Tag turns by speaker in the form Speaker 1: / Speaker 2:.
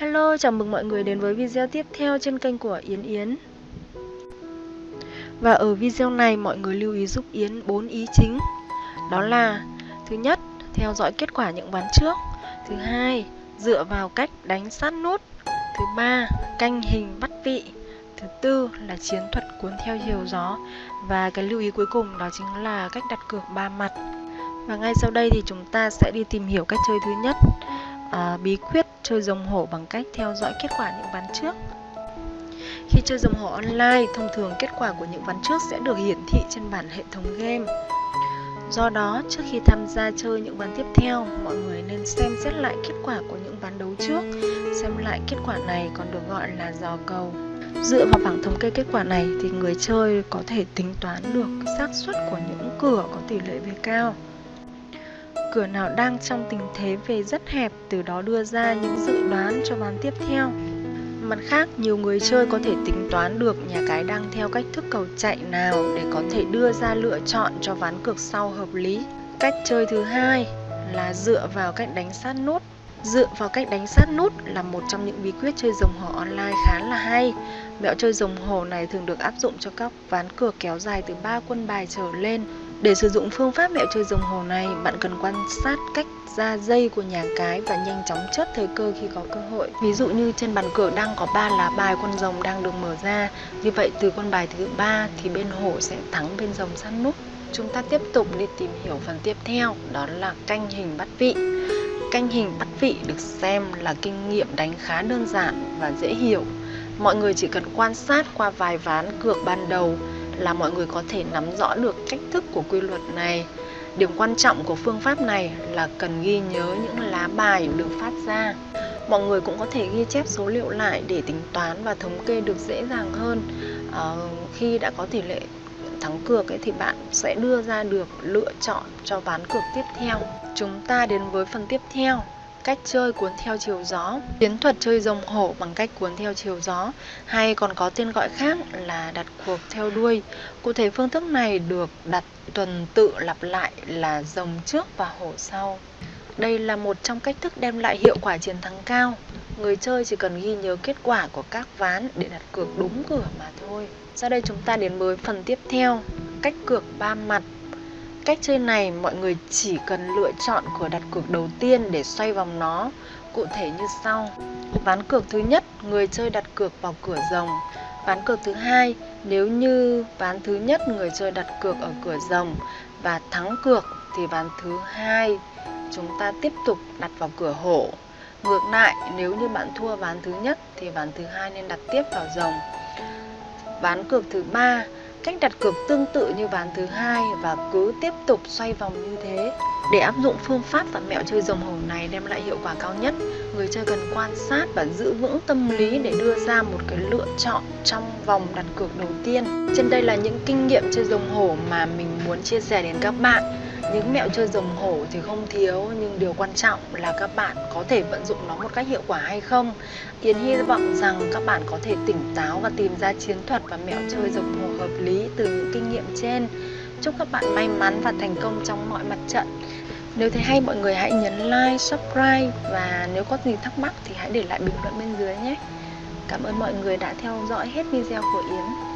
Speaker 1: Hello, chào mừng mọi người đến với video tiếp theo trên kênh của Yến Yến. Và ở video này mọi người lưu ý giúp Yến 4 ý chính. Đó là Thứ nhất, theo dõi kết quả những ván trước. Thứ hai, dựa vào cách đánh sát nút. Thứ ba, canh hình bắt vị. Thứ tư là chiến thuật cuốn theo chiều gió. Và cái lưu ý cuối cùng đó chính là cách đặt cược ba mặt. Và ngay sau đây thì chúng ta sẽ đi tìm hiểu cách chơi thứ nhất à, bí quyết chơi rồng hổ bằng cách theo dõi kết quả những ván trước. Khi chơi rồng hổ online, thông thường kết quả của những ván trước sẽ được hiển thị trên bản hệ thống game. Do đó, trước khi tham gia chơi những ván tiếp theo, mọi người nên xem xét lại kết quả của những ván đấu trước, xem lại kết quả này còn được gọi là dò cầu. Dựa vào bảng thống kê kết quả này thì người chơi có thể tính toán được xác suất của những cửa có tỷ lệ về cao cửa nào đang trong tình thế về rất hẹp, từ đó đưa ra những dự đoán cho ván tiếp theo. Mặt khác, nhiều người chơi có thể tính toán được nhà cái đang theo cách thức cầu chạy nào để có thể đưa ra lựa chọn cho ván cược sau hợp lý. Cách chơi thứ hai là dựa vào cách đánh sát nút. Dựa vào cách đánh sát nút là một trong những bí quyết chơi rồng hổ online khá là hay. Mẹo chơi rồng hổ này thường được áp dụng cho các ván cược kéo dài từ 3 quân bài trở lên để sử dụng phương pháp mẹo chơi rồng hồ này, bạn cần quan sát cách ra dây của nhà cái và nhanh chóng chớp thời cơ khi có cơ hội. Ví dụ như trên bàn cờ đang có 3 lá bài con rồng đang được mở ra, như vậy từ con bài thứ ba thì bên hổ sẽ thắng bên rồng sát nút. Chúng ta tiếp tục đi tìm hiểu phần tiếp theo, đó là canh hình bắt vị. Canh hình bắt vị được xem là kinh nghiệm đánh khá đơn giản và dễ hiểu. Mọi người chỉ cần quan sát qua vài ván cược ban đầu là mọi người có thể nắm rõ được cách thức của quy luật này. Điểm quan trọng của phương pháp này là cần ghi nhớ những lá bài được phát ra. Mọi người cũng có thể ghi chép số liệu lại để tính toán và thống kê được dễ dàng hơn. À, khi đã có tỷ lệ thắng cược ấy thì bạn sẽ đưa ra được lựa chọn cho ván cược tiếp theo. Chúng ta đến với phần tiếp theo cách chơi cuốn theo chiều gió, chiến thuật chơi rồng hổ bằng cách cuốn theo chiều gió, hay còn có tên gọi khác là đặt cuộc theo đuôi. Cụ thể phương thức này được đặt tuần tự lặp lại là rồng trước và hổ sau. Đây là một trong cách thức đem lại hiệu quả chiến thắng cao. Người chơi chỉ cần ghi nhớ kết quả của các ván để đặt cược đúng cửa mà thôi. Sau đây chúng ta đến với phần tiếp theo, cách cược ba mặt. Cách chơi này mọi người chỉ cần lựa chọn cửa đặt cược đầu tiên để xoay vòng nó, cụ thể như sau. Ván cược thứ nhất, người chơi đặt cược vào cửa rồng. Ván cược thứ hai, nếu như ván thứ nhất người chơi đặt cược ở cửa rồng và thắng cược thì ván thứ hai chúng ta tiếp tục đặt vào cửa hổ. Ngược lại, nếu như bạn thua ván thứ nhất thì ván thứ hai nên đặt tiếp vào rồng. Ván cược thứ ba, Cách đặt cược tương tự như ván thứ hai và cứ tiếp tục xoay vòng như thế. Để áp dụng phương pháp và mẹo chơi rồng hổ này đem lại hiệu quả cao nhất, người chơi cần quan sát và giữ vững tâm lý để đưa ra một cái lựa chọn trong vòng đặt cược đầu tiên. Trên đây là những kinh nghiệm chơi rồng hổ mà mình muốn chia sẻ đến các bạn những mẹo chơi rồng hổ thì không thiếu nhưng điều quan trọng là các bạn có thể vận dụng nó một cách hiệu quả hay không. Yến hy vọng rằng các bạn có thể tỉnh táo và tìm ra chiến thuật và mẹo chơi rồng hổ hợp lý từ những kinh nghiệm trên. Chúc các bạn may mắn và thành công trong mọi mặt trận. Nếu thấy hay mọi người hãy nhấn like, subscribe và nếu có gì thắc mắc thì hãy để lại bình luận bên dưới nhé. Cảm ơn mọi người đã theo dõi hết video của Yến.